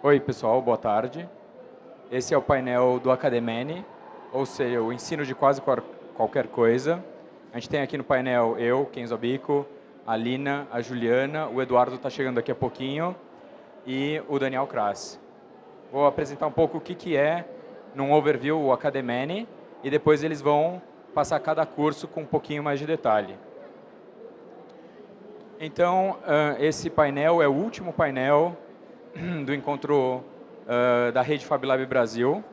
Oi, pessoal, boa tarde. Esse é o painel do Academene, ou seja, o ensino de quase qualquer coisa. A gente tem aqui no painel eu, Kenzo Bico, a Lina, a Juliana, o Eduardo está chegando daqui a pouquinho e o Daniel Kras. Vou apresentar um pouco o que, que é, num overview, o Academene, e depois eles vão passar cada curso com um pouquinho mais de detalhe. Então, esse painel é o último painel do encontro uh, da rede FabLab Brasil,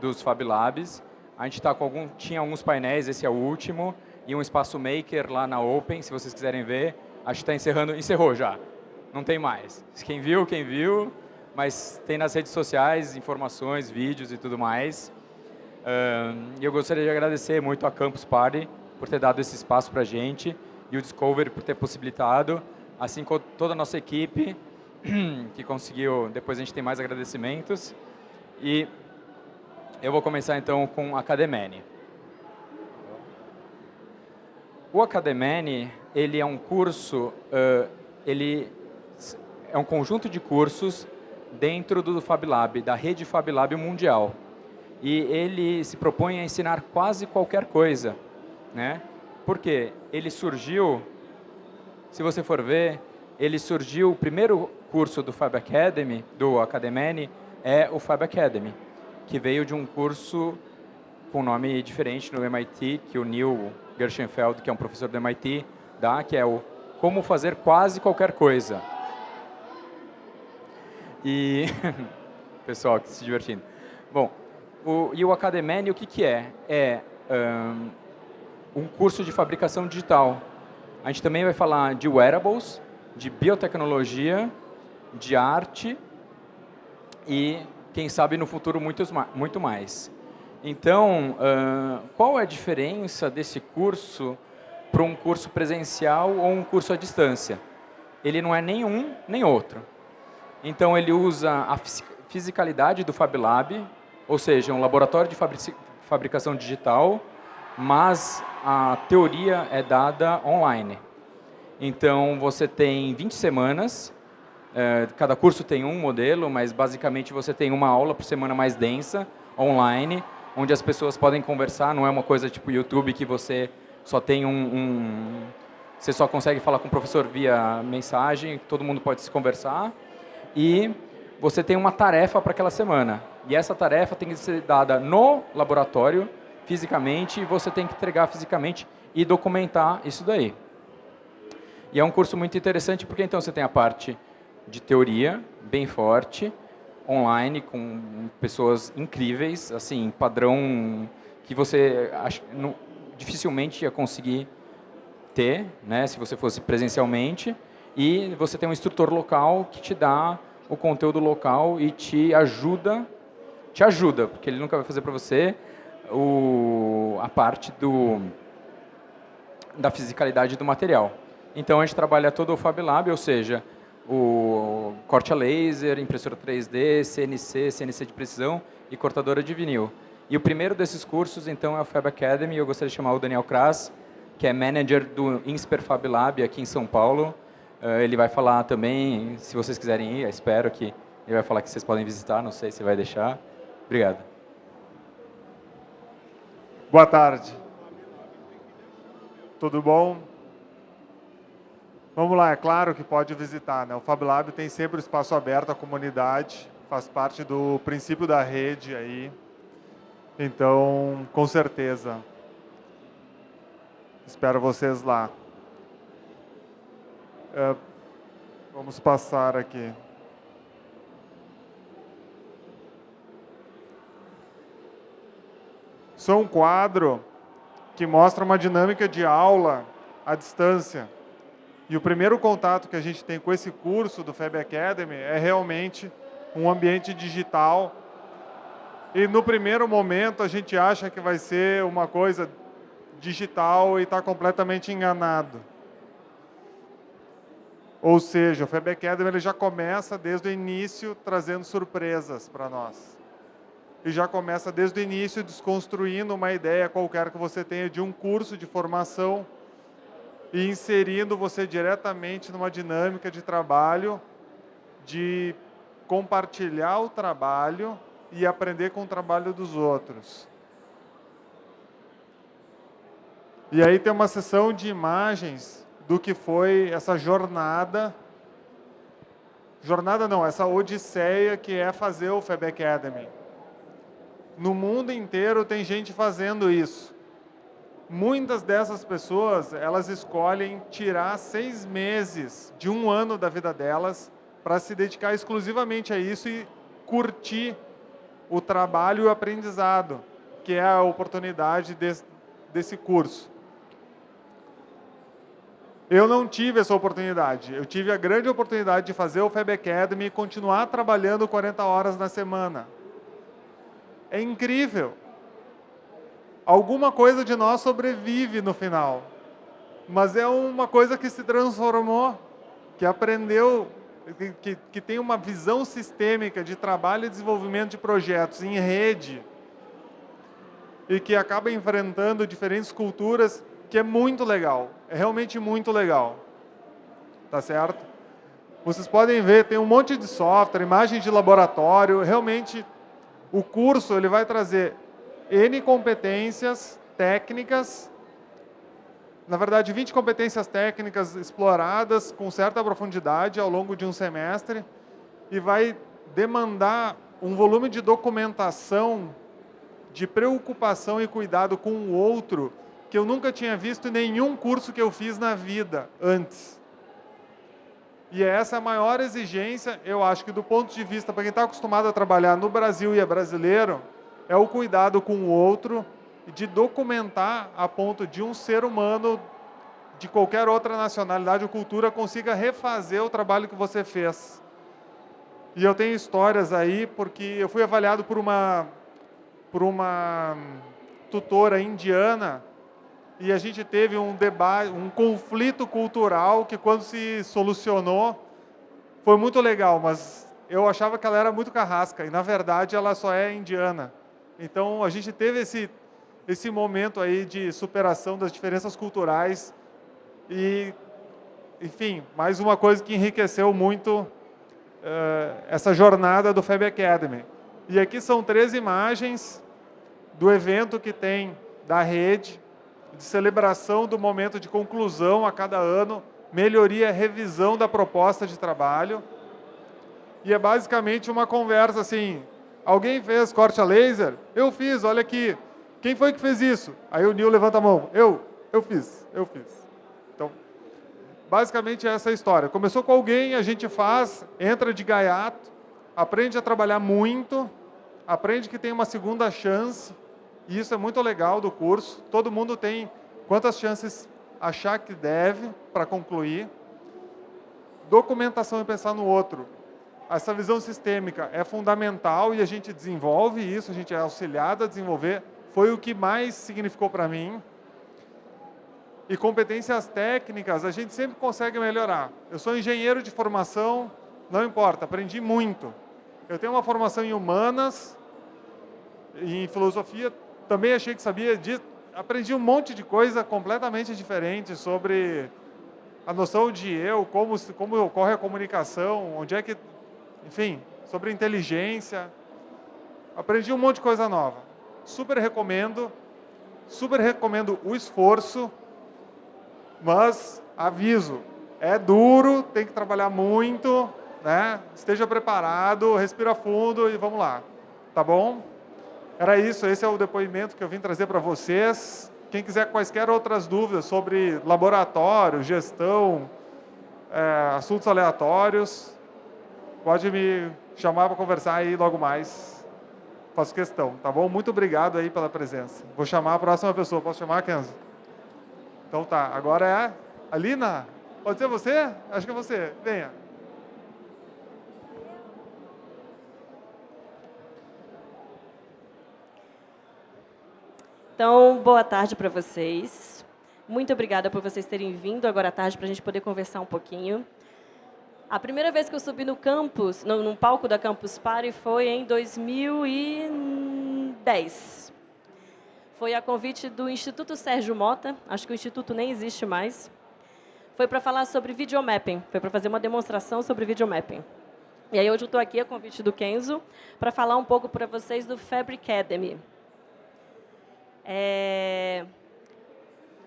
dos FabLabs. A gente tá com algum, tinha alguns painéis, esse é o último, e um espaço maker lá na Open, se vocês quiserem ver. Acho que está encerrando, encerrou já, não tem mais. Quem viu, quem viu, mas tem nas redes sociais informações, vídeos e tudo mais. E uh, eu gostaria de agradecer muito a Campus Party por ter dado esse espaço para a gente e o Discovery por ter possibilitado, assim como toda a nossa equipe, que conseguiu, depois a gente tem mais agradecimentos. E eu vou começar então com Academene. O Academene, ele é um curso, uh, ele é um conjunto de cursos dentro do FabLab, da rede FabLab mundial. E ele se propõe a ensinar quase qualquer coisa. Né? Por quê? Ele surgiu, se você for ver, ele surgiu, o primeiro curso do Fab Academy, do Academene, é o Fab Academy, que veio de um curso com nome diferente no MIT, que o Neil Gershenfeld, que é um professor do MIT, dá, que é o Como Fazer Quase Qualquer Coisa. E, pessoal, que se divertindo. Bom, o, e o Academene, o que, que é? É um, um curso de fabricação digital. A gente também vai falar de wearables, de biotecnologia, de arte e, quem sabe, no futuro, muitos, muito mais. Então, uh, qual é a diferença desse curso para um curso presencial ou um curso à distância? Ele não é nenhum nem outro. Então, ele usa a fisicalidade do Fab Lab, ou seja, um laboratório de fabricação digital, mas a teoria é dada online. Então, você tem 20 semanas cada curso tem um modelo, mas basicamente você tem uma aula por semana mais densa, online, onde as pessoas podem conversar, não é uma coisa tipo YouTube que você só tem um, um você só consegue falar com o professor via mensagem, todo mundo pode se conversar, e você tem uma tarefa para aquela semana. E essa tarefa tem que ser dada no laboratório, fisicamente, e você tem que entregar fisicamente e documentar isso daí. E é um curso muito interessante porque então você tem a parte de teoria bem forte, online, com pessoas incríveis, assim, padrão que você acha, não, dificilmente ia conseguir ter, né, se você fosse presencialmente, e você tem um instrutor local que te dá o conteúdo local e te ajuda, te ajuda, porque ele nunca vai fazer para você o, a parte do, da fisicalidade do material. Então, a gente trabalha todo o Fab Lab, ou seja, o corte a laser, impressora 3D, CNC, CNC de precisão e cortadora de vinil. E o primeiro desses cursos, então, é o Fab Academy. Eu gostaria de chamar o Daniel Kras, que é manager do Insper Fab Lab aqui em São Paulo. Uh, ele vai falar também, se vocês quiserem ir, espero que ele vai falar que vocês podem visitar, não sei se vai deixar. Obrigado. Boa tarde. Tudo bom? Vamos lá, é claro que pode visitar. Né? O FabLab tem sempre o espaço aberto à comunidade, faz parte do princípio da rede aí. Então, com certeza. Espero vocês lá. É, vamos passar aqui. Sou um quadro que mostra uma dinâmica de aula à distância. E o primeiro contato que a gente tem com esse curso do FEB Academy é realmente um ambiente digital. E no primeiro momento a gente acha que vai ser uma coisa digital e está completamente enganado. Ou seja, o FEB Academy ele já começa desde o início trazendo surpresas para nós. E já começa desde o início desconstruindo uma ideia qualquer que você tenha de um curso de formação e inserindo você diretamente numa dinâmica de trabalho de compartilhar o trabalho e aprender com o trabalho dos outros. E aí tem uma sessão de imagens do que foi essa jornada, jornada não, essa odisseia que é fazer o FEB Academy. No mundo inteiro tem gente fazendo isso. Muitas dessas pessoas, elas escolhem tirar seis meses de um ano da vida delas para se dedicar exclusivamente a isso e curtir o trabalho e o aprendizado, que é a oportunidade desse, desse curso. Eu não tive essa oportunidade. Eu tive a grande oportunidade de fazer o FEB Academy e continuar trabalhando 40 horas na semana. É incrível. Alguma coisa de nós sobrevive no final. Mas é uma coisa que se transformou, que aprendeu, que, que, tem uma visão sistêmica de trabalho e desenvolvimento de projetos em rede e que acaba enfrentando diferentes culturas que é muito legal, é realmente muito legal, tá certo? Vocês podem ver, tem um monte de software, imagens de laboratório, realmente o curso ele vai trazer N competências técnicas, na verdade 20 competências técnicas exploradas com certa profundidade ao longo de um semestre e vai demandar um volume de documentação, de preocupação e cuidado com o outro que eu nunca tinha visto em nenhum curso que eu fiz na vida antes. E é essa a maior exigência, eu acho que do ponto de vista, para quem está acostumado a trabalhar no Brasil e é brasileiro, é o cuidado com o outro de documentar a ponto de um ser humano de qualquer outra nacionalidade ou cultura consiga refazer o trabalho que você fez. E eu tenho histórias aí, porque eu fui avaliado por uma, por uma tutora indiana e a gente teve um debate, um conflito cultural que quando se solucionou foi muito legal, mas eu achava que ela era muito carrasca e na verdade ela só é indiana. Então a gente teve esse esse momento aí de superação das diferenças culturais e enfim, mais uma coisa que enriqueceu muito uh, essa jornada do FEB Academy. E aqui são três imagens do evento que tem da rede de celebração do momento de conclusão a cada ano, melhoria e revisão da proposta de trabalho. E é basicamente uma conversa assim, alguém fez corte a laser? Eu fiz, olha aqui. Quem foi que fez isso? Aí o Nil levanta a mão. Eu, eu fiz, eu fiz. Então, basicamente essa é a história. Começou com alguém, a gente faz, entra de gaiato, aprende a trabalhar muito, aprende que tem uma segunda chance, e isso é muito legal do curso. Todo mundo tem quantas chances achar que deve para concluir. Documentação e pensar no outro. Essa visão sistêmica é fundamental e a gente desenvolve isso, a gente é auxiliado a desenvolver. Foi o que mais significou para mim. E competências técnicas, a gente sempre consegue melhorar. Eu sou engenheiro de formação, não importa, aprendi muito. Eu tenho uma formação em humanas, em filosofia, também achei que sabia disso. Aprendi um monte de coisa completamente diferente sobre a noção de eu, como, como ocorre a comunicação, onde é que... Enfim, sobre inteligência. Aprendi um monte de coisa nova. Super recomendo. Super recomendo o esforço. Mas, aviso, é duro, tem que trabalhar muito, né? Esteja preparado, respira fundo e vamos lá. Tá bom? Era isso, esse é o depoimento que eu vim trazer para vocês. Quem quiser quaisquer outras dúvidas sobre laboratório, gestão, é, assuntos aleatórios, pode me chamar para conversar aí logo mais. Faço questão, tá bom? Muito obrigado aí pela presença. Vou chamar a próxima pessoa. Posso chamar, Kenzo? Então tá, agora é a Lina. Pode ser você? Acho que é você. Venha. Então, boa tarde para vocês. Muito obrigada por vocês terem vindo agora à tarde para a gente poder conversar um pouquinho. A primeira vez que eu subi no campus, no, no palco da Campus Party, foi em 2010. Foi a convite do Instituto Sérgio Mota, acho que o Instituto nem existe mais. Foi para falar sobre videomapping, foi para fazer uma demonstração sobre videomapping. E aí hoje eu estou aqui a convite do Kenzo para falar um pouco para vocês do Fabric Academy. É...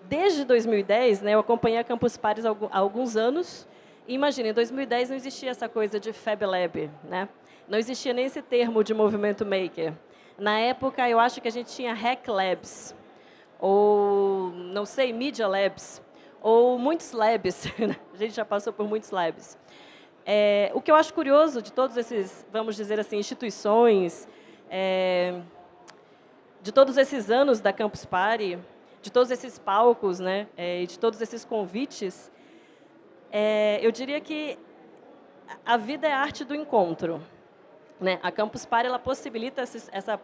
Desde 2010, né, eu acompanhei a Campus Pares há alguns anos. Imagina, em 2010 não existia essa coisa de Fab Lab, né? Não existia nem esse termo de movimento maker. Na época, eu acho que a gente tinha Hack Labs, ou, não sei, Media Labs, ou muitos labs. A gente já passou por muitos labs. É, o que eu acho curioso de todos esses, vamos dizer assim, instituições, é, de todos esses anos da Campus Party, de todos esses palcos, né, é, de todos esses convites, é, eu diria que a vida é a arte do encontro. Né? A Campus Party ela possibilita essa,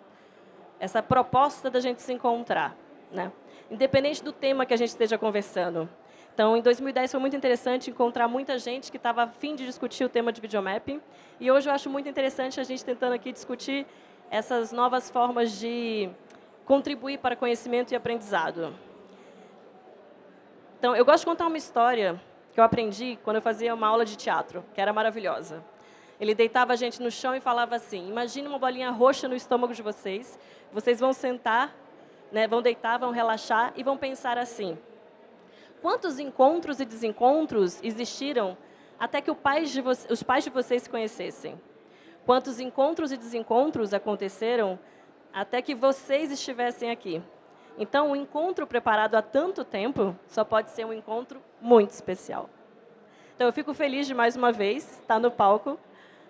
essa proposta da gente se encontrar, né? independente do tema que a gente esteja conversando. Então, em 2010 foi muito interessante encontrar muita gente que estava afim de discutir o tema de videomapping. E hoje eu acho muito interessante a gente tentando aqui discutir essas novas formas de contribuir para conhecimento e aprendizado. Então, eu gosto de contar uma história que eu aprendi quando eu fazia uma aula de teatro, que era maravilhosa. Ele deitava a gente no chão e falava assim, imagine uma bolinha roxa no estômago de vocês, vocês vão sentar, né, vão deitar, vão relaxar e vão pensar assim, quantos encontros e desencontros existiram até que pai os pais de vocês se conhecessem? Quantos encontros e desencontros aconteceram até que vocês estivessem aqui? Então, um encontro preparado há tanto tempo só pode ser um encontro muito especial. Então, eu fico feliz de, mais uma vez, estar no palco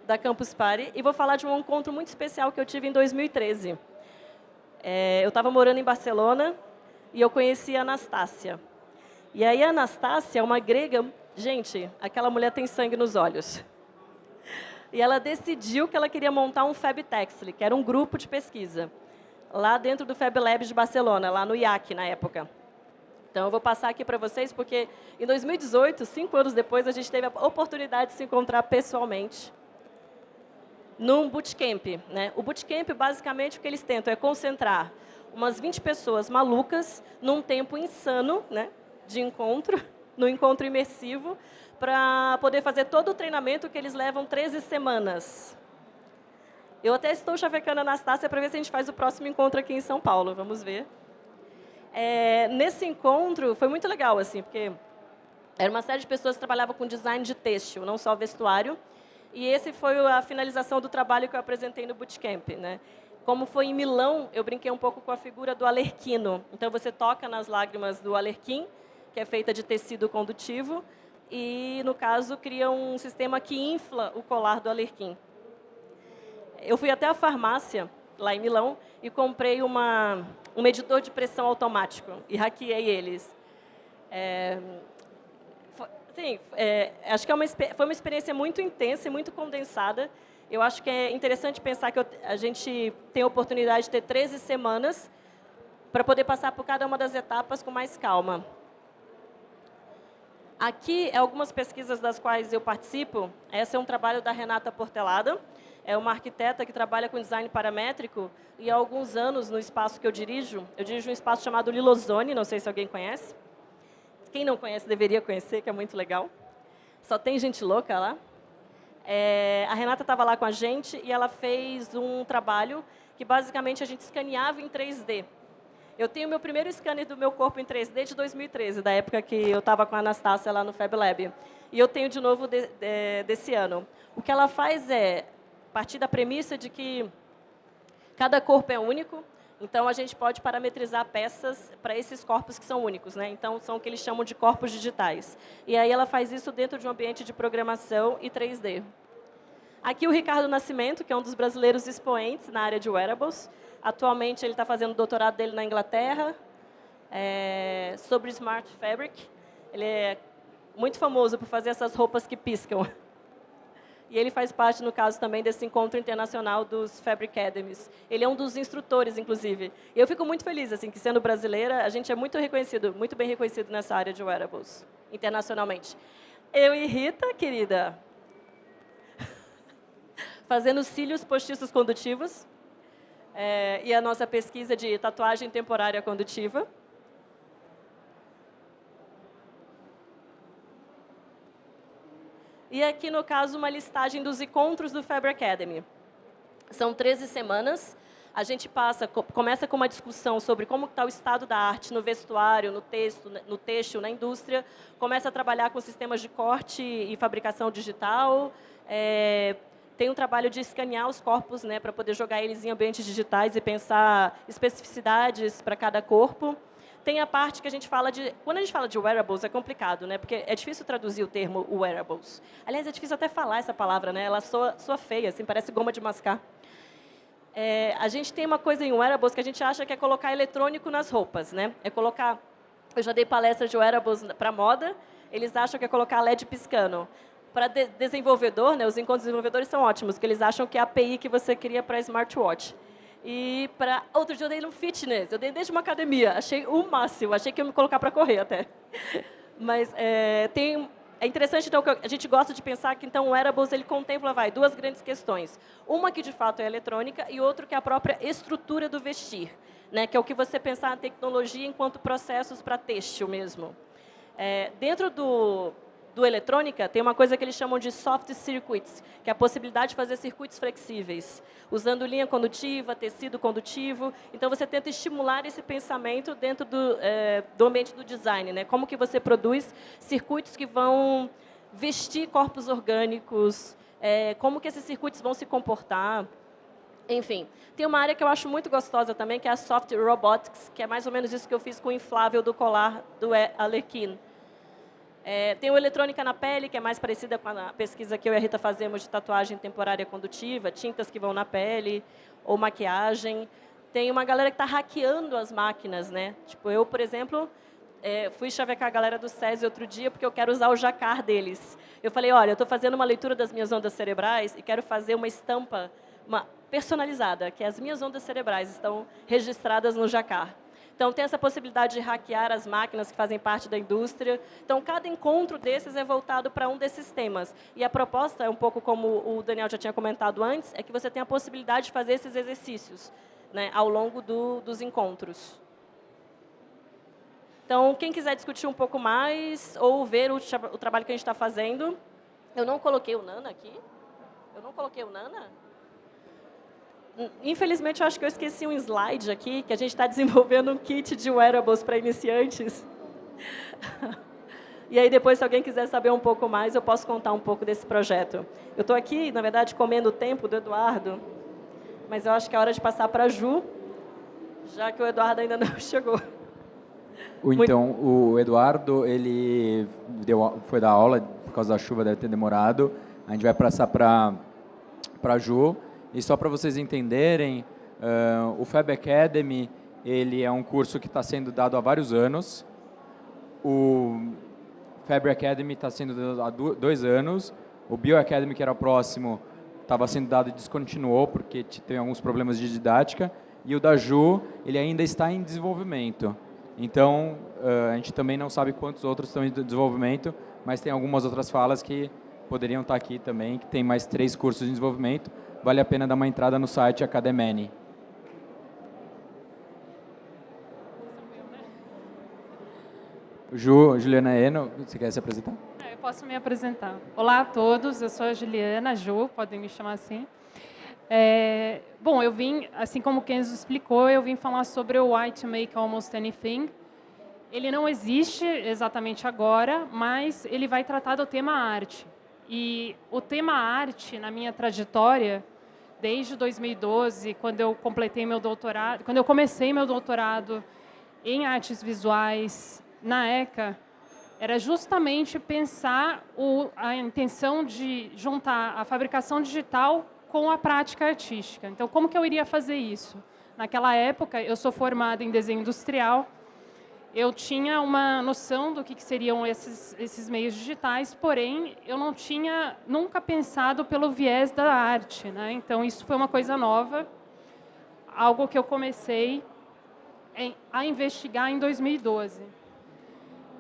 da Campus Party e vou falar de um encontro muito especial que eu tive em 2013. É, eu estava morando em Barcelona e eu conheci a Anastácia. E aí a Anastácia é uma grega... Gente, aquela mulher tem sangue nos olhos. E ela decidiu que ela queria montar um Fab Textile, que era um grupo de pesquisa lá dentro do Fab Labs de Barcelona, lá no IAC, na época. Então, eu vou passar aqui para vocês, porque em 2018, cinco anos depois, a gente teve a oportunidade de se encontrar pessoalmente num bootcamp. Né? O bootcamp, basicamente, o que eles tentam é concentrar umas 20 pessoas malucas num tempo insano né, de encontro, no encontro imersivo, para poder fazer todo o treinamento que eles levam 13 semanas. Eu até estou chavecando a Anastácia para ver se a gente faz o próximo encontro aqui em São Paulo. Vamos ver. É, nesse encontro, foi muito legal, assim, porque era uma série de pessoas que trabalhavam com design de têxtil, não só vestuário. E esse foi a finalização do trabalho que eu apresentei no Bootcamp. Né? Como foi em Milão, eu brinquei um pouco com a figura do alerquino. Então, você toca nas lágrimas do alerquim, que é feita de tecido condutivo, e, no caso, cria um sistema que infla o colar do alerquim eu fui até a farmácia, lá em Milão, e comprei uma, um medidor de pressão automático e hackeei eles. É, sim, é, acho que é uma, foi uma experiência muito intensa e muito condensada. Eu acho que é interessante pensar que eu, a gente tem a oportunidade de ter 13 semanas para poder passar por cada uma das etapas com mais calma. Aqui algumas pesquisas das quais eu participo. Esse é um trabalho da Renata Portelada é uma arquiteta que trabalha com design paramétrico e há alguns anos, no espaço que eu dirijo, eu dirijo um espaço chamado Lilozone, não sei se alguém conhece. Quem não conhece deveria conhecer, que é muito legal. Só tem gente louca lá. É, a Renata estava lá com a gente e ela fez um trabalho que basicamente a gente escaneava em 3D. Eu tenho meu primeiro scanner do meu corpo em 3D de 2013, da época que eu estava com a Anastácia lá no Fab Lab. E eu tenho de novo de, de, desse ano. O que ela faz é, partir da premissa de que cada corpo é único, então a gente pode parametrizar peças para esses corpos que são únicos, né? Então são o que eles chamam de corpos digitais. E aí ela faz isso dentro de um ambiente de programação e 3D. Aqui o Ricardo Nascimento, que é um dos brasileiros expoentes na área de wearables. Atualmente ele está fazendo o doutorado dele na Inglaterra é, sobre Smart Fabric. Ele é muito famoso por fazer essas roupas que piscam. E ele faz parte, no caso, também desse encontro internacional dos Fabric Academies. Ele é um dos instrutores, inclusive. E eu fico muito feliz, assim, que sendo brasileira, a gente é muito reconhecido, muito bem reconhecido nessa área de wearables, internacionalmente. Eu e Rita, querida, fazendo cílios postiços condutivos, é, e a nossa pesquisa de tatuagem temporária condutiva. E aqui, no caso, uma listagem dos encontros do Faber Academy. São 13 semanas. A gente passa, começa com uma discussão sobre como está o estado da arte no vestuário, no texto, no texto, na indústria. Começa a trabalhar com sistemas de corte e fabricação digital. É, tem um trabalho de escanear os corpos, né, para poder jogar eles em ambientes digitais e pensar especificidades para cada corpo. Tem a parte que a gente fala de... Quando a gente fala de wearables, é complicado, né? Porque é difícil traduzir o termo wearables. Aliás, é difícil até falar essa palavra, né? Ela soa, soa feia, assim, parece goma de mascar. É, a gente tem uma coisa em wearables que a gente acha que é colocar eletrônico nas roupas, né? É colocar... Eu já dei palestra de wearables para moda, eles acham que é colocar LED piscando. Para de desenvolvedor, né, os encontros desenvolvedores são ótimos, porque eles acham que é a API que você cria para smartwatch. E para outro dia eu dei no fitness, eu dei desde uma academia, achei o máximo, achei que ia me colocar para correr até. Mas é, tem é interessante, então, que a gente gosta de pensar que, então, o wearables, ele contempla, vai, duas grandes questões. Uma que, de fato, é eletrônica e outra que é a própria estrutura do vestir, né, que é o que você pensar na tecnologia enquanto processos para têxtil mesmo. É, dentro do, do eletrônica, tem uma coisa que eles chamam de soft circuits, que é a possibilidade de fazer circuitos flexíveis, usando linha condutiva, tecido condutivo. Então, você tenta estimular esse pensamento dentro do, é, do ambiente do design. Né? Como que você produz circuitos que vão vestir corpos orgânicos, é, como que esses circuitos vão se comportar. Enfim, tem uma área que eu acho muito gostosa também, que é a Soft Robotics, que é mais ou menos isso que eu fiz com o inflável do colar do Alekin. É, tem o Eletrônica na Pele, que é mais parecida com a pesquisa que eu e a Rita fazemos de tatuagem temporária condutiva, tintas que vão na pele, ou maquiagem. Tem uma galera que está hackeando as máquinas, né? Tipo, eu, por exemplo, é, fui chavecar a galera do SESI outro dia porque eu quero usar o jacar deles. Eu falei, olha, eu estou fazendo uma leitura das minhas ondas cerebrais e quero fazer uma estampa uma personalizada, que as minhas ondas cerebrais estão registradas no jacar. Então, tem essa possibilidade de hackear as máquinas que fazem parte da indústria. Então, cada encontro desses é voltado para um desses temas. E a proposta, é um pouco como o Daniel já tinha comentado antes, é que você tem a possibilidade de fazer esses exercícios né, ao longo do, dos encontros. Então, quem quiser discutir um pouco mais ou ver o, o trabalho que a gente está fazendo, eu não coloquei o Nana aqui. Eu não coloquei o Nana? Infelizmente, eu acho que eu esqueci um slide aqui, que a gente está desenvolvendo um kit de wearables para iniciantes. e aí, depois, se alguém quiser saber um pouco mais, eu posso contar um pouco desse projeto. Eu estou aqui, na verdade, comendo o tempo do Eduardo, mas eu acho que é hora de passar para a Ju, já que o Eduardo ainda não chegou. Então, o Eduardo, ele deu, foi dar aula, por causa da chuva, deve ter demorado. A gente vai passar para a Ju. E só para vocês entenderem, uh, o Fab Academy ele é um curso que está sendo dado há vários anos. O Fab Academy está sendo dado há dois anos. O Bio Academy, que era o próximo, estava sendo dado e descontinuou porque tem alguns problemas de didática. E o da Ju, ele ainda está em desenvolvimento. Então, uh, a gente também não sabe quantos outros estão em desenvolvimento, mas tem algumas outras falas que poderiam estar aqui também, que tem mais três cursos de desenvolvimento vale a pena dar uma entrada no site Academene. Ju, Juliana Eno, você quer se apresentar? É, eu posso me apresentar. Olá a todos, eu sou a Juliana, Ju, podem me chamar assim. É, bom, eu vim, assim como o Kenzo explicou, eu vim falar sobre o Why to Make Almost Anything. Ele não existe exatamente agora, mas ele vai tratar do tema arte. E o tema arte, na minha trajetória, desde 2012, quando eu completei meu doutorado, quando eu comecei meu doutorado em artes visuais na ECA, era justamente pensar o, a intenção de juntar a fabricação digital com a prática artística. Então, como que eu iria fazer isso? Naquela época, eu sou formada em desenho industrial, eu tinha uma noção do que, que seriam esses, esses meios digitais, porém, eu não tinha nunca pensado pelo viés da arte. Né? Então, isso foi uma coisa nova, algo que eu comecei a investigar em 2012.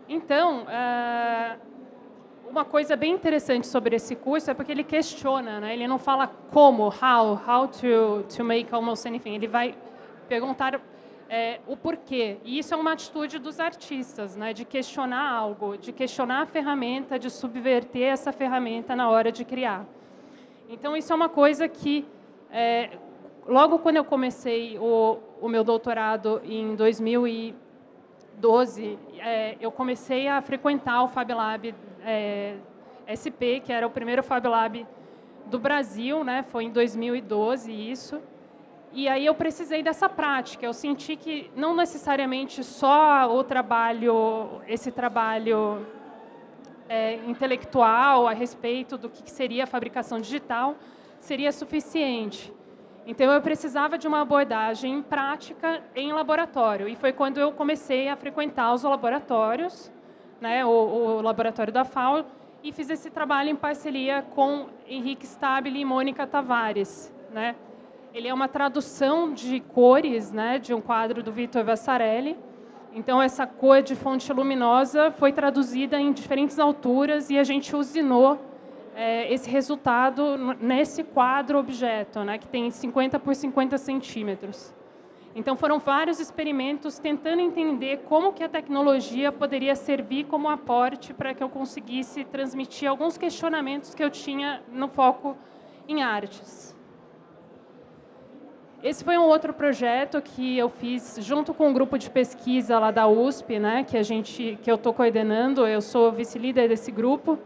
Então, eh, uma coisa bem interessante sobre esse curso é porque ele questiona, né? ele não fala como, how, how to, to make almost anything, ele vai perguntar é, o porquê. E isso é uma atitude dos artistas, né, de questionar algo, de questionar a ferramenta, de subverter essa ferramenta na hora de criar. Então, isso é uma coisa que, é, logo quando eu comecei o, o meu doutorado em 2012, é, eu comecei a frequentar o Fab Lab é, SP, que era o primeiro Fab Lab do Brasil, né? foi em 2012 isso. E aí eu precisei dessa prática. Eu senti que não necessariamente só o trabalho, esse trabalho é, intelectual a respeito do que seria a fabricação digital seria suficiente. Então eu precisava de uma abordagem prática em laboratório. E foi quando eu comecei a frequentar os laboratórios, né, o, o laboratório da FAO, e fiz esse trabalho em parceria com Henrique Stabile e Mônica Tavares, né? Ele é uma tradução de cores, né, de um quadro do Vitor Vassarelli. Então, essa cor de fonte luminosa foi traduzida em diferentes alturas e a gente usinou é, esse resultado nesse quadro objeto, né, que tem 50 por 50 centímetros. Então, foram vários experimentos tentando entender como que a tecnologia poderia servir como aporte para que eu conseguisse transmitir alguns questionamentos que eu tinha no foco em artes. Esse foi um outro projeto que eu fiz junto com um grupo de pesquisa lá da USP, né, que a gente, que eu estou coordenando. Eu sou vice-líder desse grupo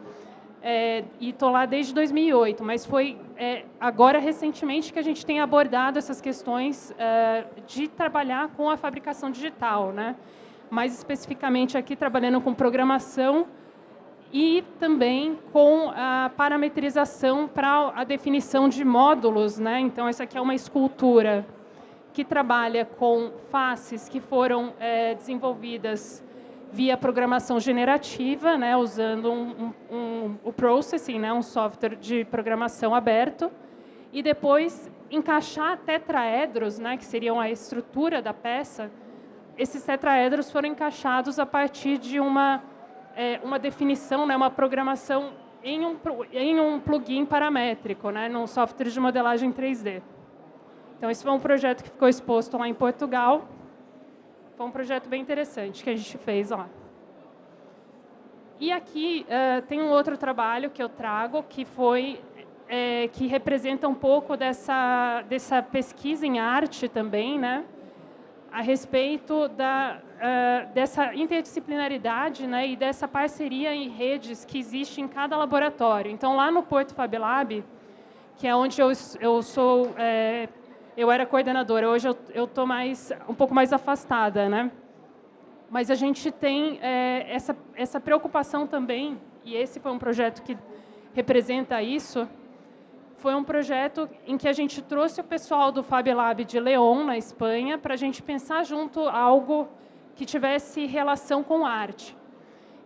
é, e estou lá desde 2008. Mas foi é, agora recentemente que a gente tem abordado essas questões é, de trabalhar com a fabricação digital, né? Mais especificamente aqui trabalhando com programação e também com a parametrização para a definição de módulos. Né? Então, essa aqui é uma escultura que trabalha com faces que foram é, desenvolvidas via programação generativa, né, usando um, um, um, o Processing, né, um software de programação aberto, e depois encaixar tetraedros, né, que seriam a estrutura da peça, esses tetraedros foram encaixados a partir de uma é, uma definição, né, uma programação em um, em um plugin paramétrico, né, num software de modelagem 3D. Então, esse foi um projeto que ficou exposto lá em Portugal. Foi um projeto bem interessante que a gente fez lá. E aqui uh, tem um outro trabalho que eu trago, que foi é, que representa um pouco dessa, dessa pesquisa em arte também, né? a respeito da, dessa interdisciplinaridade né, e dessa parceria em redes que existe em cada laboratório. Então, lá no Porto Fab Lab, que é onde eu, eu sou, é, eu era coordenadora, hoje eu estou mais, um pouco mais afastada, né? Mas a gente tem é, essa, essa preocupação também, e esse foi um projeto que representa isso, foi um projeto em que a gente trouxe o pessoal do Fab Lab de León, na Espanha, para a gente pensar junto algo que tivesse relação com arte.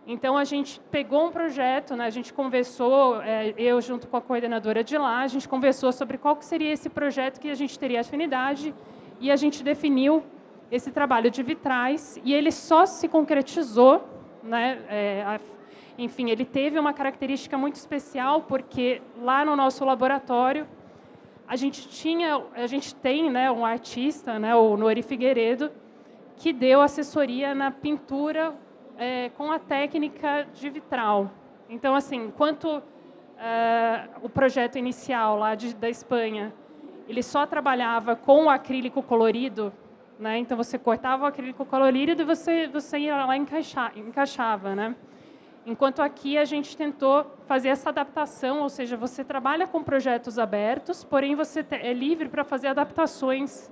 Então, a gente pegou um projeto, né, a gente conversou, é, eu junto com a coordenadora de lá, a gente conversou sobre qual seria esse projeto que a gente teria afinidade e a gente definiu esse trabalho de vitrais e ele só se concretizou, né, é, a, enfim, ele teve uma característica muito especial porque lá no nosso laboratório a gente tinha, a gente tem, né, um artista, né, o Nori Figueiredo, que deu assessoria na pintura é, com a técnica de vitral. Então, assim, enquanto é, o projeto inicial lá de, da Espanha, ele só trabalhava com o acrílico colorido, né? Então você cortava o acrílico colorido e você você ia lá encaixar, encaixava, né? Enquanto aqui a gente tentou fazer essa adaptação, ou seja, você trabalha com projetos abertos, porém você é livre para fazer adaptações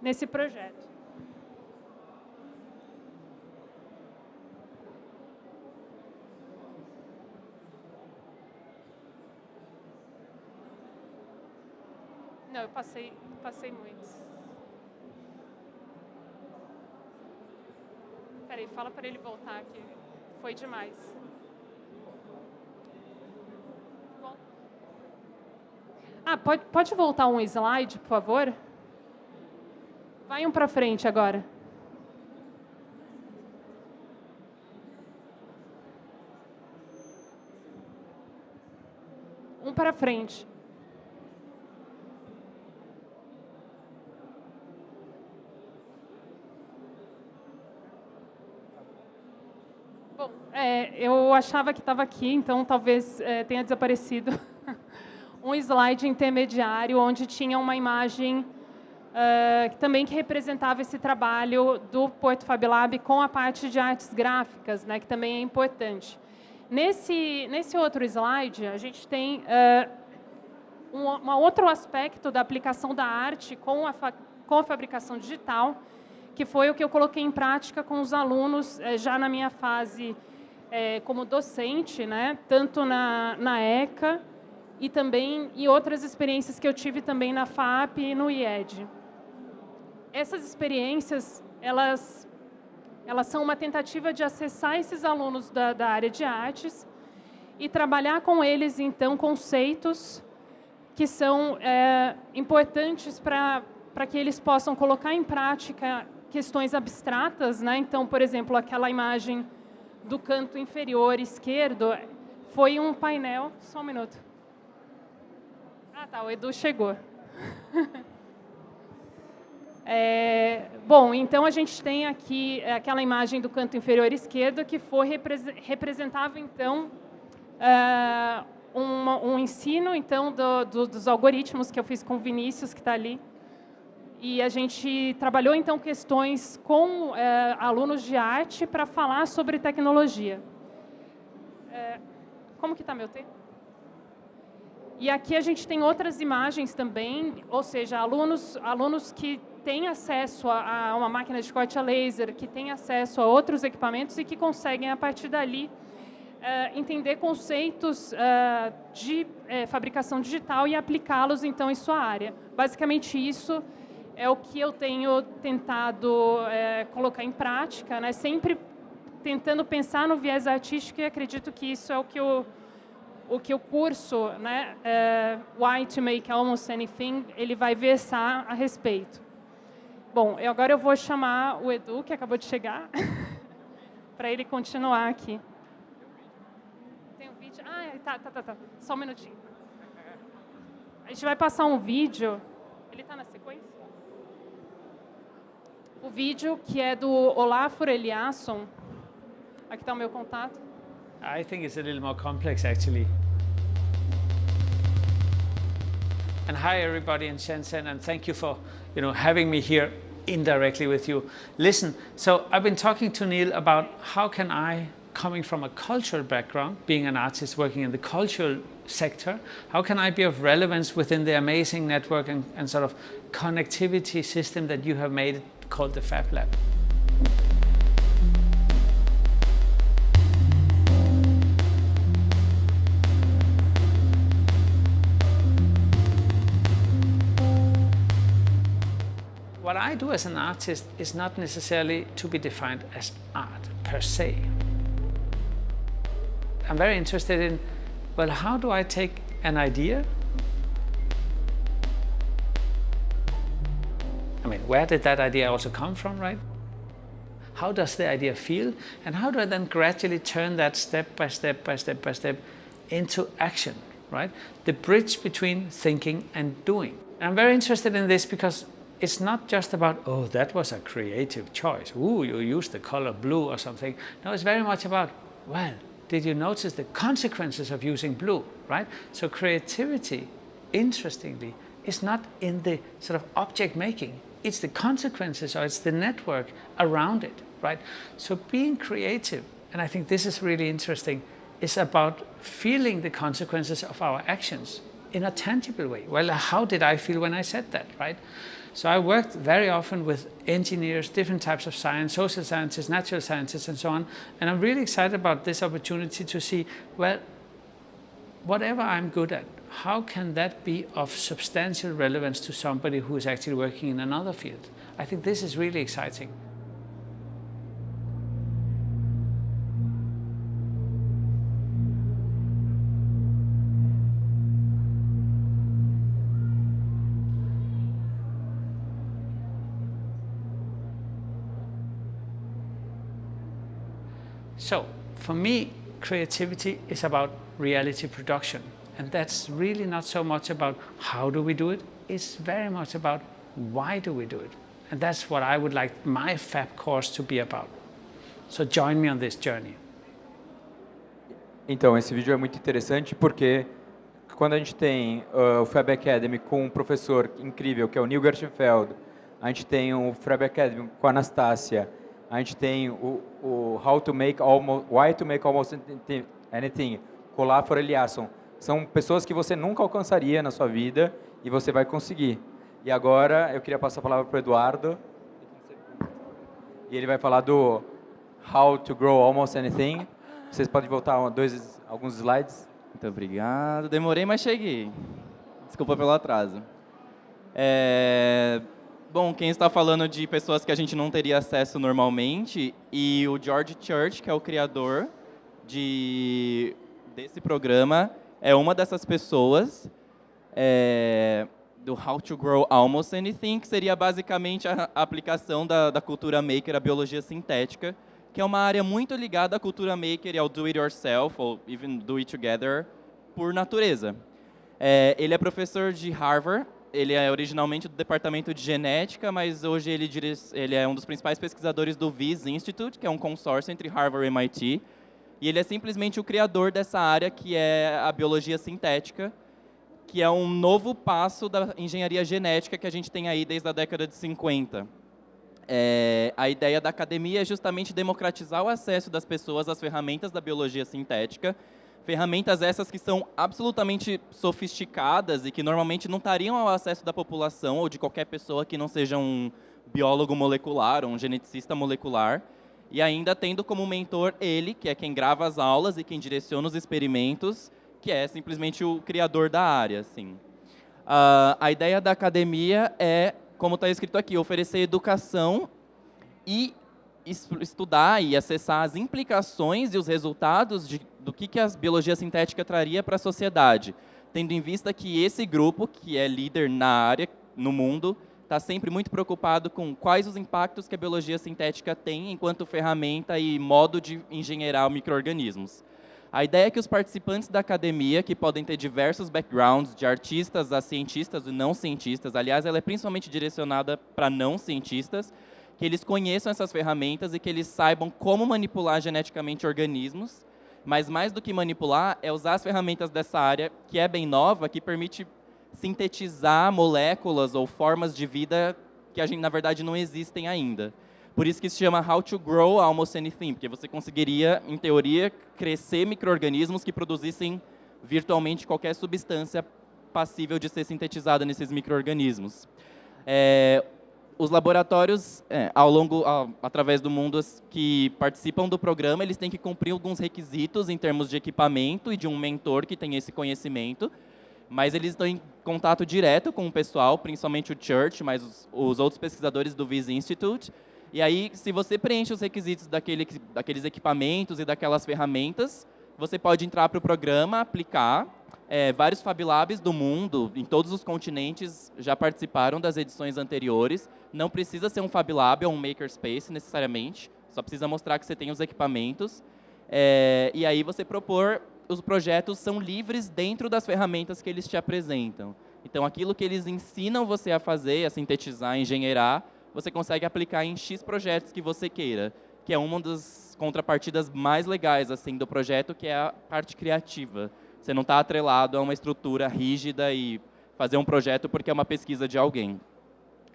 nesse projeto. Não, eu passei, passei muitos. Peraí, fala para ele voltar aqui. Foi demais. Ah, pode, pode voltar um slide, por favor? Vai um para frente agora. Um para frente. Bom, é, eu achava que estava aqui, então talvez é, tenha desaparecido um slide intermediário onde tinha uma imagem uh, também que representava esse trabalho do Porto Fab Lab com a parte de artes gráficas, né, que também é importante. Nesse, nesse outro slide, a gente tem uh, um, um outro aspecto da aplicação da arte com a, com a fabricação digital, que foi o que eu coloquei em prática com os alunos eh, já na minha fase eh, como docente, né, tanto na, na ECA e também em outras experiências que eu tive também na FAP e no IED. Essas experiências, elas, elas são uma tentativa de acessar esses alunos da, da área de artes e trabalhar com eles, então, conceitos que são é, importantes para que eles possam colocar em prática questões abstratas, né? Então, por exemplo, aquela imagem do canto inferior esquerdo foi um painel. Só um minuto. Ah, tá. O Edu chegou. É, bom, então a gente tem aqui aquela imagem do canto inferior esquerdo que foi representava então uh, um, um, ensino então do, do, dos algoritmos que eu fiz com o Vinícius que está ali e a gente trabalhou, então, questões com é, alunos de arte para falar sobre tecnologia. É, como que está meu tempo? E aqui a gente tem outras imagens também, ou seja, alunos, alunos que têm acesso a, a uma máquina de corte a laser, que têm acesso a outros equipamentos e que conseguem, a partir dali, é, entender conceitos de fabricação digital e aplicá-los, então, em sua área. Basicamente, isso é o que eu tenho tentado é, colocar em prática, né? sempre tentando pensar no viés artístico e acredito que isso é o que o, o, que o curso, né, é, Why to Make Almost Anything, ele vai versar a respeito. Bom, agora eu vou chamar o Edu, que acabou de chegar, para ele continuar aqui. Tem um vídeo? Ah, tá, tá, tá, tá. Só um minutinho. A gente vai passar um vídeo. Ele está na sequência? O vídeo que é do Olafur Eliasson. Aqui está o meu contato. I think it's a little more complex actually. And hi everybody in Shenzhen and thank you for you know having me here indirectly with you. Listen, so I've been talking to Neil about how can I coming from a cultural background, being an artist working in the cultural sector, how can I be of relevance within the amazing network and, and sort of connectivity system that you have made called the Fab Lab. What I do as an artist is not necessarily to be defined as art per se. I'm very interested in, well, how do I take an idea I mean, where did that idea also come from, right? How does the idea feel? And how do I then gradually turn that step by step by step by step into action, right? The bridge between thinking and doing. I'm very interested in this because it's not just about, oh, that was a creative choice. Ooh, you used the color blue or something. No, it's very much about, well, did you notice the consequences of using blue, right? So creativity, interestingly, is not in the sort of object making it's the consequences or it's the network around it, right? So being creative, and I think this is really interesting, is about feeling the consequences of our actions in a tangible way. Well, how did I feel when I said that, right? So I worked very often with engineers, different types of science, social sciences, natural sciences, and so on. And I'm really excited about this opportunity to see, well, whatever I'm good at, how can that be of substantial relevance to somebody who is actually working in another field? I think this is really exciting. So, for me, creativity is about reality production. And that's really not so much about how do we do it, it's very much about why do we do it. And that's what I would like my FAB course to be about. So join me on this journey. Então, esse vídeo é muito interessante porque quando a gente tem uh, o Fab Academy com um professor incrível, que é o Neil Gerstenfeld, a gente tem o Fab Academy com a Anastácia, a gente tem o, o How to Make Almost, Why to Make Almost Anything, Lafor Eliasson. São pessoas que você nunca alcançaria na sua vida e você vai conseguir. E agora eu queria passar a palavra para o Eduardo. E ele vai falar do How to Grow Almost Anything. Vocês podem voltar dois, alguns slides? Muito obrigado. Demorei, mas cheguei. Desculpa pelo atraso. É... Bom, quem está falando de pessoas que a gente não teria acesso normalmente, e o George Church, que é o criador de, desse programa, é uma dessas pessoas. É do How to Grow Almost Anything, que seria basicamente a aplicação da, da cultura maker à biologia sintética, que é uma área muito ligada à cultura maker e ao do it yourself, ou even do it together, por natureza. É, ele é professor de Harvard, ele é originalmente do departamento de genética, mas hoje ele, ele é um dos principais pesquisadores do VIS Institute, que é um consórcio entre Harvard e MIT, e ele é simplesmente o criador dessa área que é a biologia sintética, que é um novo passo da engenharia genética que a gente tem aí desde a década de 50. É, a ideia da academia é justamente democratizar o acesso das pessoas às ferramentas da biologia sintética, ferramentas essas que são absolutamente sofisticadas e que normalmente não estariam ao acesso da população ou de qualquer pessoa que não seja um biólogo molecular ou um geneticista molecular, e ainda tendo como mentor ele, que é quem grava as aulas e quem direciona os experimentos, que é simplesmente o criador da área. Assim. Uh, a ideia da academia é, como está escrito aqui, oferecer educação e estudar e acessar as implicações e os resultados de, do que, que a biologia sintética traria para a sociedade, tendo em vista que esse grupo, que é líder na área, no mundo, está sempre muito preocupado com quais os impactos que a biologia sintética tem enquanto ferramenta e modo de engenheirar micro-organismos. A ideia é que os participantes da academia, que podem ter diversos backgrounds, de artistas a cientistas e não cientistas, aliás, ela é principalmente direcionada para não cientistas, que eles conheçam essas ferramentas e que eles saibam como manipular geneticamente organismos, mas mais do que manipular, é usar as ferramentas dessa área, que é bem nova, que permite sintetizar moléculas ou formas de vida que, a gente, na verdade, não existem ainda. Por isso que se chama How to Grow Almost Anything, porque você conseguiria, em teoria, crescer micro-organismos que produzissem virtualmente qualquer substância passível de ser sintetizada nesses micro-organismos. É, os laboratórios, é, ao longo, através do mundo, que participam do programa, eles têm que cumprir alguns requisitos em termos de equipamento e de um mentor que tem esse conhecimento, mas eles estão em contato direto com o pessoal, principalmente o Church, mas os, os outros pesquisadores do Viz Institute, e aí, se você preenche os requisitos daquele, daqueles equipamentos e daquelas ferramentas, você pode entrar para o programa, aplicar. É, vários Fab Labs do mundo, em todos os continentes, já participaram das edições anteriores. Não precisa ser um Fab Lab ou um Makerspace, necessariamente. Só precisa mostrar que você tem os equipamentos. É, e aí você propor, os projetos são livres dentro das ferramentas que eles te apresentam. Então, aquilo que eles ensinam você a fazer, a sintetizar, a engenheirar, você consegue aplicar em X projetos que você queira, que é uma das contrapartidas mais legais assim do projeto, que é a parte criativa. Você não está atrelado a uma estrutura rígida e fazer um projeto porque é uma pesquisa de alguém.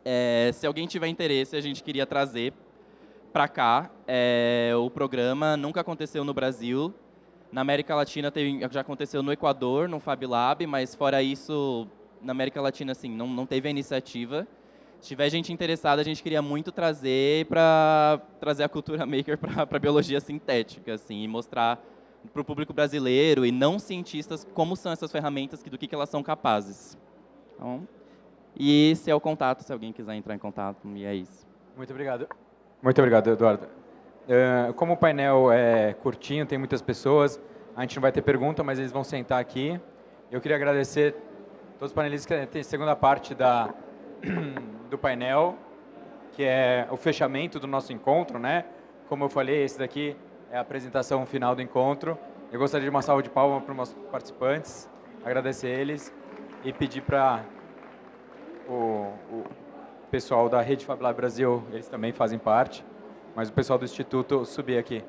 É, se alguém tiver interesse, a gente queria trazer para cá. É, o programa nunca aconteceu no Brasil. Na América Latina teve, já aconteceu no Equador, no Fab Lab, mas fora isso, na América Latina, assim, não, não teve a iniciativa. Se tiver gente interessada, a gente queria muito trazer para trazer a cultura maker para a biologia sintética, assim, e mostrar para o público brasileiro e não cientistas como são essas ferramentas, do que, elas são capazes. Então, e esse é o contato, se alguém quiser entrar em contato, e é isso. Muito obrigado. Muito obrigado, Eduardo. Uh, como o painel é curtinho, tem muitas pessoas, a gente não vai ter pergunta, mas eles vão sentar aqui. Eu queria agradecer todos os panelistas que têm segunda parte da do painel, que é o fechamento do nosso encontro, né? Como eu falei, esse daqui é a apresentação final do encontro. Eu gostaria de uma salva de palmas para os nossos participantes, agradecer eles e pedir para o, o, pessoal da Rede Fablab Brasil, eles também fazem parte, mas o pessoal do Instituto subir aqui.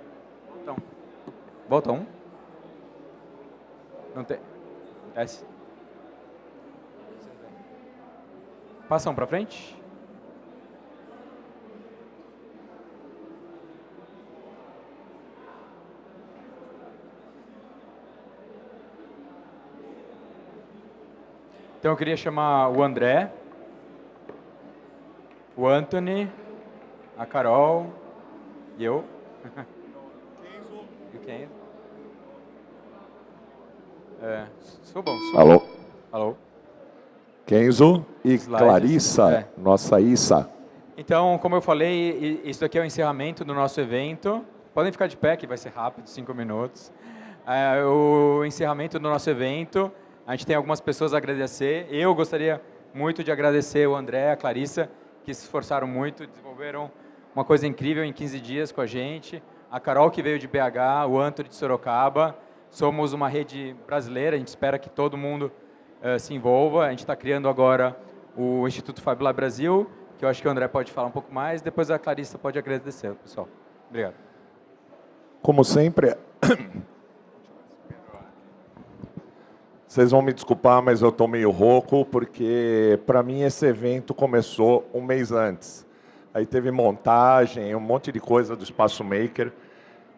Então, volta um. Não tem. Desce. Passa um para frente. Então eu queria chamar o André, o Anthony, a Carol e eu. e o Kenzo. É, sou bom. Sou Alô? Alô? Kenzo e Slides, Clarissa, é. nossa Issa. Então, como eu falei, isso aqui é o encerramento do nosso evento. Podem ficar de pé, que vai ser rápido, cinco minutos. É, o encerramento do nosso evento. A gente tem algumas pessoas a agradecer. Eu gostaria muito de agradecer o André, a Clarissa, que se esforçaram muito, desenvolveram uma coisa incrível em 15 dias com a gente. A Carol, que veio de BH, o Antônio de Sorocaba. Somos uma rede brasileira, a gente espera que todo mundo eh, se envolva. A gente está criando agora o Instituto Fab Lab Brasil, que eu acho que o André pode falar um pouco mais. Depois a Clarissa pode agradecer, pessoal. Obrigado. Como sempre, vocês vão me desculpar, mas eu estou meio rouco, porque para mim esse evento começou um mês antes. Aí teve montagem, um monte de coisa do Espaço Maker.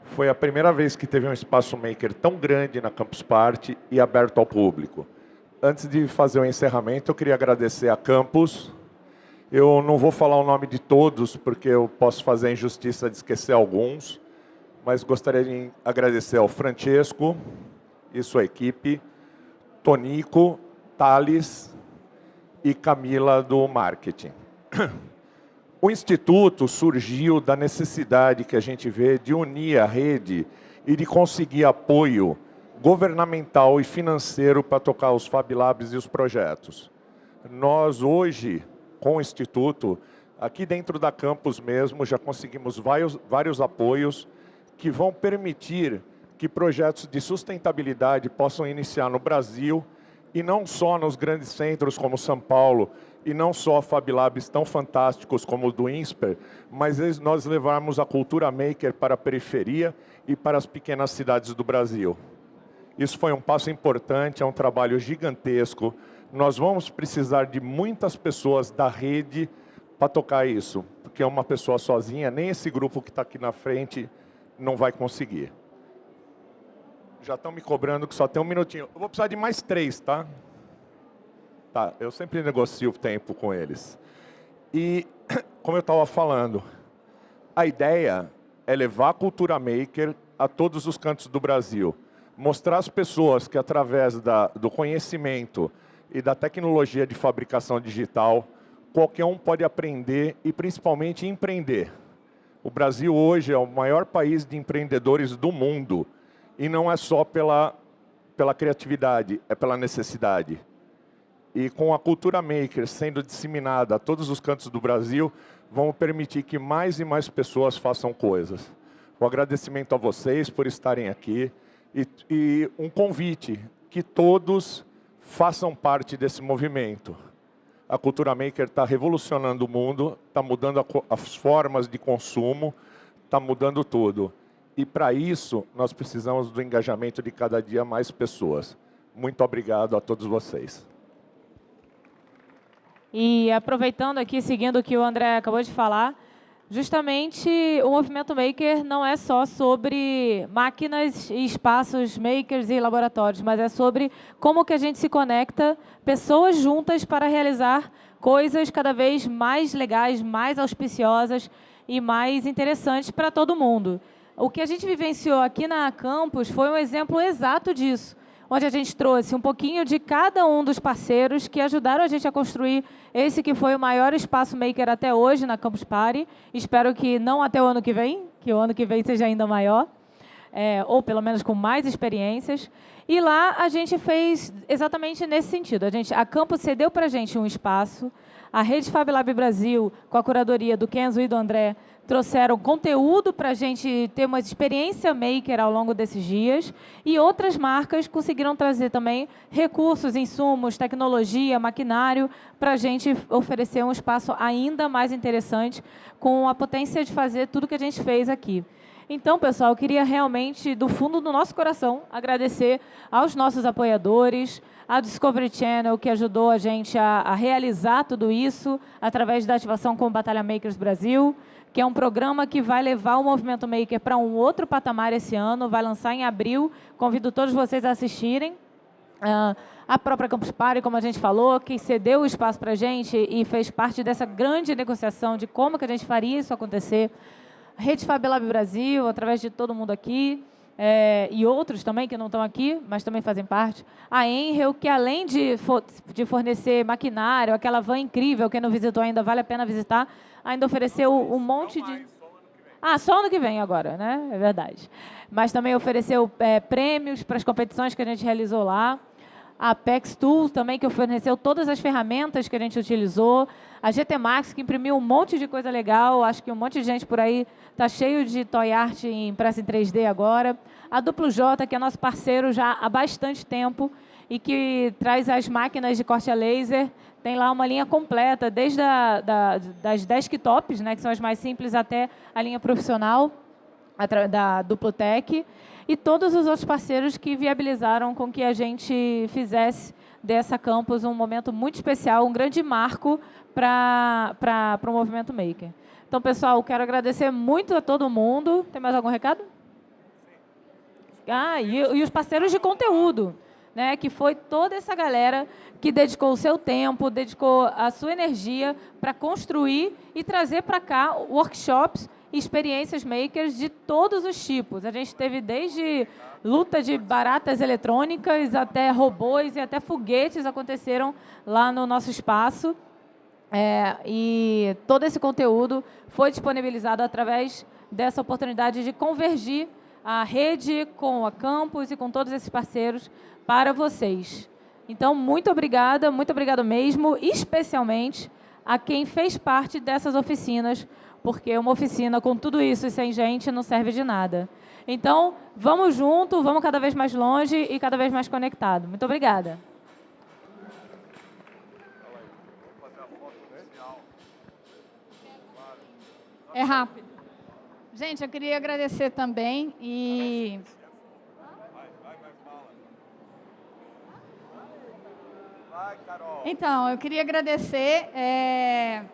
Foi a primeira vez que teve um Espaço Maker tão grande na Campus Party e aberto ao público. Antes de fazer o encerramento, eu queria agradecer a Campus. Eu não vou falar o nome de todos, porque eu posso fazer a injustiça de esquecer alguns mas gostaria de agradecer ao Francesco e sua equipe, Tonico, Thales e Camila do marketing. O Instituto surgiu da necessidade que a gente vê de unir a rede e de conseguir apoio governamental e financeiro para tocar os Fab Labs e os projetos. Nós hoje, com o Instituto, aqui dentro da campus mesmo, já conseguimos vários, vários apoios que vão permitir que projetos de sustentabilidade possam iniciar no Brasil e não só nos grandes centros como São Paulo e não só Fab Labs tão fantásticos como o do INSPER, mas nós levarmos a cultura maker para a periferia e para as pequenas cidades do Brasil. Isso foi um passo importante, é um trabalho gigantesco. Nós vamos precisar de muitas pessoas da rede para tocar isso, porque uma pessoa sozinha, nem esse grupo que está aqui na frente, não vai conseguir. Já estão me cobrando que só tem um minutinho. Eu vou precisar de mais três, tá? Tá, eu sempre negocio o tempo com eles. E, como eu estava falando, a ideia é levar a cultura maker a todos os cantos do Brasil. Mostrar às pessoas que, através da, do conhecimento e da tecnologia de fabricação digital, qualquer um pode aprender e, principalmente, empreender. O Brasil hoje é o maior país de empreendedores do mundo. E não é só pela, pela criatividade, é pela necessidade. E com a cultura maker sendo disseminada a todos os cantos do Brasil, vamos permitir que mais e mais pessoas façam coisas. O agradecimento a vocês por estarem aqui e, e um convite que todos façam parte desse movimento. A cultura maker está revolucionando o mundo, está mudando a as formas de consumo, está mudando tudo. E para isso, nós precisamos do engajamento de cada dia mais pessoas. Muito obrigado a todos vocês. E aproveitando aqui, seguindo o que o André acabou de falar, justamente o movimento maker não é só sobre máquinas e espaços makers e laboratórios, mas é sobre como que a gente se conecta pessoas juntas para realizar coisas cada vez mais legais, mais auspiciosas e mais interessantes para todo mundo. O que a gente vivenciou aqui na Campus foi um exemplo exato disso onde a gente trouxe um pouquinho de cada um dos parceiros que ajudaram a gente a construir esse que foi o maior espaço maker até hoje na Campus Party. Espero que não até o ano que vem, que o ano que vem seja ainda maior, é, ou pelo menos com mais experiências. E lá a gente fez exatamente nesse sentido. A, gente, a Campus cedeu para a gente um espaço, a Rede Fab Lab Brasil, com a curadoria do Kenzo e do André, trouxeram conteúdo para a gente ter uma experiência maker ao longo desses dias e outras marcas conseguiram trazer também recursos, insumos, tecnologia, maquinário para a gente oferecer um espaço ainda mais interessante com a potência de fazer tudo que a gente fez aqui. Então, pessoal, eu queria realmente, do fundo do nosso coração, agradecer aos nossos apoiadores, a Discovery Channel, que ajudou a gente a, a realizar tudo isso através da ativação com o Batalha Makers Brasil, que é um programa que vai levar o Movimento Maker para um outro patamar esse ano, vai lançar em abril. Convido todos vocês a assistirem. Uh, a própria Campus Party, como a gente falou, que cedeu o espaço para a gente e fez parte dessa grande negociação de como que a gente faria isso acontecer. Rede Fab Lab Brasil, através de todo mundo aqui, é, e outros também que não estão aqui, mas também fazem parte. A Enrel, que além de, de fornecer maquinário, aquela van incrível, quem não visitou ainda, vale a pena visitar, ainda ofereceu um monte de... Ah, só ano que vem agora, né? É verdade. Mas também ofereceu é, prêmios para as competições que a gente realizou lá. A Apex Tools também, que forneceu todas as ferramentas que a gente utilizou, a GT Max, que imprimiu um monte de coisa legal, acho que um monte de gente por aí está cheio de toy art impressa em 3D agora, a Duplo J, que é nosso parceiro já há bastante tempo e que traz as máquinas de corte a laser, tem lá uma linha completa, desde a, da, das desktops, né, que são as mais simples, até a linha profissional da Duplotec e todos os outros parceiros que viabilizaram com que a gente fizesse dessa campus um momento muito especial, um grande marco para o movimento Maker. Então, pessoal, quero agradecer muito a todo mundo. Tem mais algum recado? Ah, e, e os parceiros de conteúdo, né, que foi toda essa galera que dedicou o seu tempo, dedicou a sua energia para construir e trazer para cá workshops experiências makers de todos os tipos. A gente teve desde luta de baratas eletrônicas até robôs e até foguetes aconteceram lá no nosso espaço. É, e todo esse conteúdo foi disponibilizado através dessa oportunidade de convergir a rede com a campus e com todos esses parceiros para vocês. Então, muito obrigada, muito obrigado mesmo, especialmente a quem fez parte dessas oficinas porque uma oficina com tudo isso e sem gente não serve de nada. Então, vamos junto, vamos cada vez mais longe e cada vez mais conectado. Muito obrigada. É rápido. Gente, eu queria agradecer também e... Então, eu queria agradecer é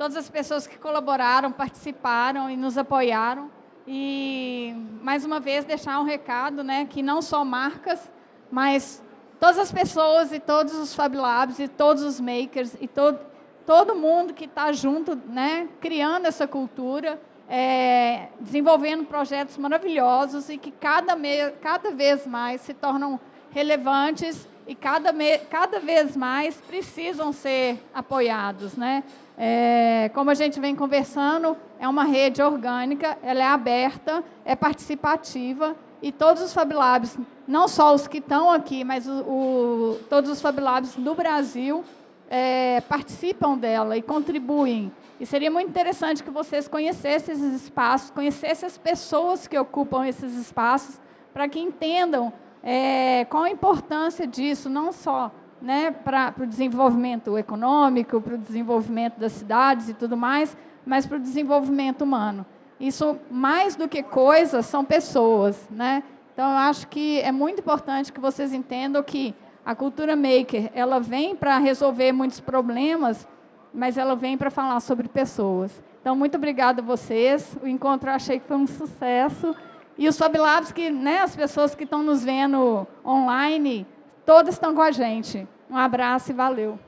todas as pessoas que colaboraram, participaram e nos apoiaram. E, mais uma vez, deixar um recado, né, que não só marcas, mas todas as pessoas e todos os Fab Labs e todos os makers e todo, todo mundo que está junto, né, criando essa cultura, é, desenvolvendo projetos maravilhosos e que cada, cada vez mais se tornam relevantes e cada, cada vez mais precisam ser apoiados. Né? É, como a gente vem conversando, é uma rede orgânica, ela é aberta, é participativa, e todos os Fab Labs, não só os que estão aqui, mas o, o, todos os Fab Labs do Brasil é, participam dela e contribuem. E seria muito interessante que vocês conhecessem esses espaços, conhecessem as pessoas que ocupam esses espaços, para que entendam é, qual a importância disso, não só né, para o desenvolvimento econômico, para o desenvolvimento das cidades e tudo mais, mas para o desenvolvimento humano. Isso, mais do que coisas, são pessoas. Né? Então, eu acho que é muito importante que vocês entendam que a cultura maker ela vem para resolver muitos problemas, mas ela vem para falar sobre pessoas. Então, muito obrigada a vocês. O encontro eu achei que foi um sucesso. E os Fab Labs, que, né, as pessoas que estão nos vendo online, Todos estão com a gente. Um abraço e valeu.